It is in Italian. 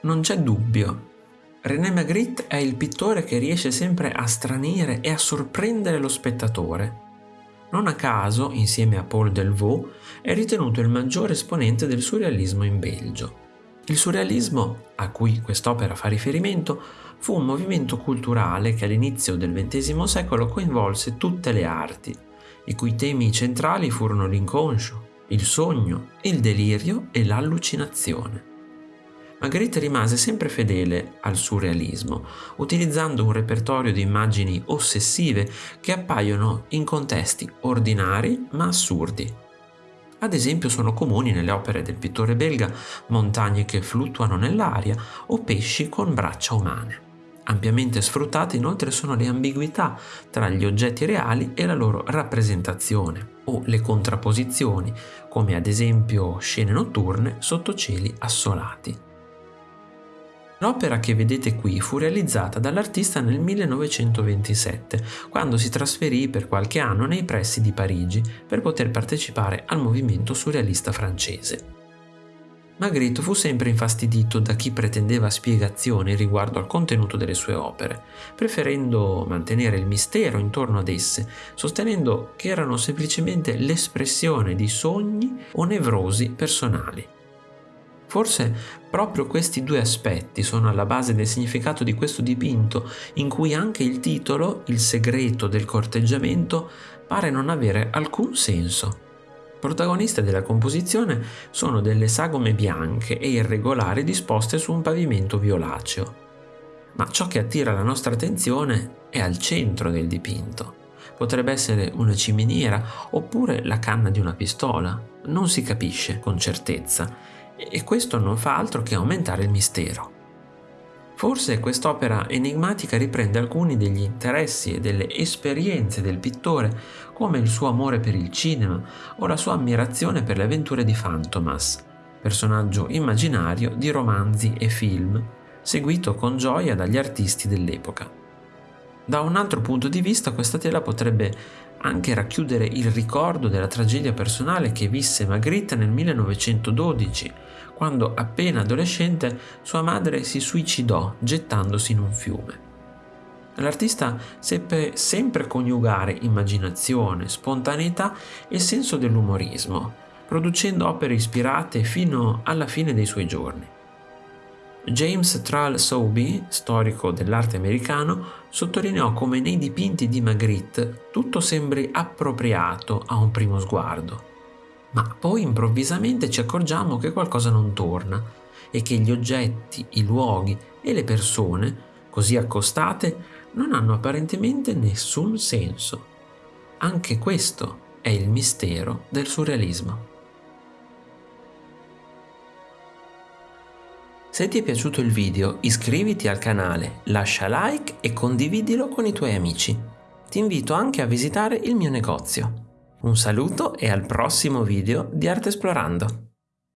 non c'è dubbio. René Magritte è il pittore che riesce sempre a stranire e a sorprendere lo spettatore. Non a caso, insieme a Paul Delvaux, è ritenuto il maggiore esponente del surrealismo in Belgio. Il surrealismo, a cui quest'opera fa riferimento, fu un movimento culturale che all'inizio del XX secolo coinvolse tutte le arti, i cui temi centrali furono l'inconscio, il sogno, il delirio e l'allucinazione. Magritte rimase sempre fedele al surrealismo, utilizzando un repertorio di immagini ossessive che appaiono in contesti ordinari ma assurdi. Ad esempio sono comuni nelle opere del pittore belga montagne che fluttuano nell'aria o pesci con braccia umane. Ampiamente sfruttate inoltre sono le ambiguità tra gli oggetti reali e la loro rappresentazione o le contrapposizioni, come ad esempio scene notturne sotto cieli assolati. L'opera che vedete qui fu realizzata dall'artista nel 1927, quando si trasferì per qualche anno nei pressi di Parigi per poter partecipare al movimento surrealista francese. Magritte fu sempre infastidito da chi pretendeva spiegazioni riguardo al contenuto delle sue opere, preferendo mantenere il mistero intorno ad esse, sostenendo che erano semplicemente l'espressione di sogni o nevrosi personali. Forse proprio questi due aspetti sono alla base del significato di questo dipinto, in cui anche il titolo, Il segreto del corteggiamento, pare non avere alcun senso. Protagoniste della composizione sono delle sagome bianche e irregolari disposte su un pavimento violaceo. Ma ciò che attira la nostra attenzione è al centro del dipinto. Potrebbe essere una ciminiera oppure la canna di una pistola. Non si capisce con certezza e questo non fa altro che aumentare il mistero. Forse quest'opera enigmatica riprende alcuni degli interessi e delle esperienze del pittore, come il suo amore per il cinema o la sua ammirazione per le avventure di Fantomas, personaggio immaginario di romanzi e film, seguito con gioia dagli artisti dell'epoca. Da un altro punto di vista questa tela potrebbe anche racchiudere il ricordo della tragedia personale che visse Magritte nel 1912, quando appena adolescente sua madre si suicidò gettandosi in un fiume. L'artista seppe sempre coniugare immaginazione, spontaneità e senso dell'umorismo, producendo opere ispirate fino alla fine dei suoi giorni. James Trall Soby, storico dell'arte americano, sottolineò come nei dipinti di Magritte tutto sembri appropriato a un primo sguardo, ma poi improvvisamente ci accorgiamo che qualcosa non torna e che gli oggetti, i luoghi e le persone, così accostate, non hanno apparentemente nessun senso. Anche questo è il mistero del surrealismo. Se ti è piaciuto il video iscriviti al canale, lascia like e condividilo con i tuoi amici. Ti invito anche a visitare il mio negozio. Un saluto e al prossimo video di Arte Esplorando!